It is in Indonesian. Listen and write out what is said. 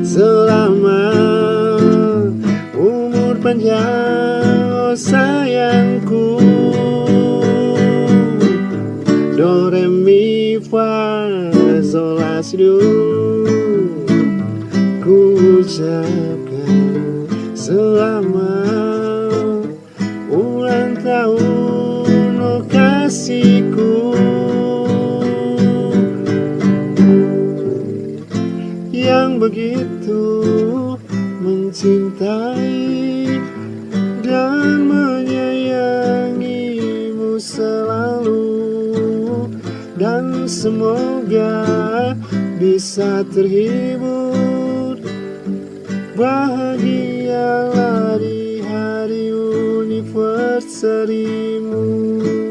selama umur panjang oh sayangku. Do re mi fa sol la si do Ku ucapkan selama ulang tahun yang begitu mencintai dan menyayangimu selalu. Dan semoga bisa terhibur. Bahagialah di hari anniversary-mu